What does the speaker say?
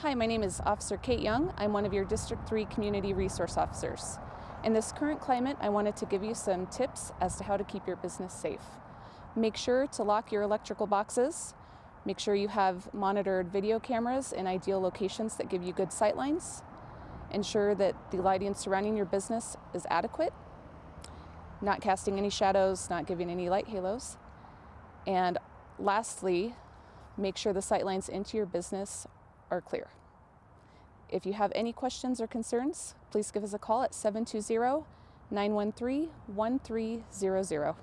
Hi, my name is Officer Kate Young. I'm one of your District 3 Community Resource Officers. In this current climate, I wanted to give you some tips as to how to keep your business safe. Make sure to lock your electrical boxes. Make sure you have monitored video cameras in ideal locations that give you good sight lines. Ensure that the lighting surrounding your business is adequate, not casting any shadows, not giving any light halos. And lastly, make sure the sight lines into your business are clear. If you have any questions or concerns, please give us a call at 720 913 1300.